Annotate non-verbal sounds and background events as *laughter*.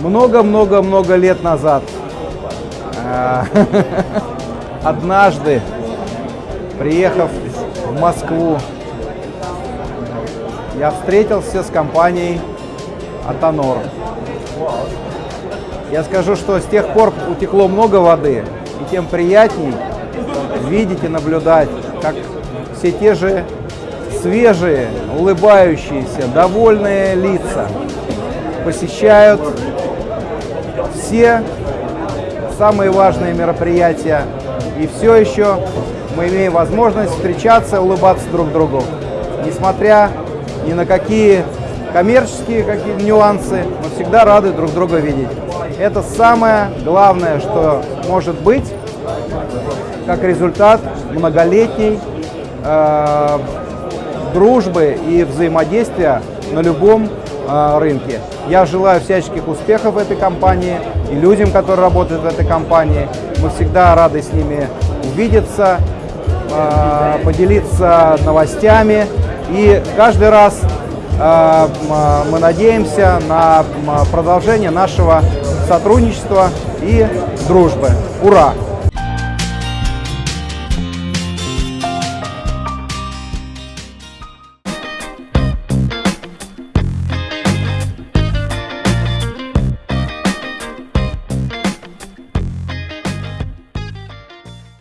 Много-много-много лет назад, э, *laughs* однажды, приехав в Москву, я встретился с компанией Атонор. Я скажу, что с тех пор утекло много воды, и тем приятней видеть и наблюдать, как все те же свежие, улыбающиеся, довольные лица посещают все самые важные мероприятия. И все еще мы имеем возможность встречаться, улыбаться друг другу. Несмотря ни на какие коммерческие какие нюансы, мы всегда рады друг друга видеть. Это самое главное, что может быть, как результат многолетней э, дружбы и взаимодействия на любом рынке. Я желаю всяческих успехов этой компании и людям, которые работают в этой компании. Мы всегда рады с ними увидеться, э, поделиться новостями. И каждый раз э, мы надеемся на продолжение нашего сотрудничества и дружбы. Ура!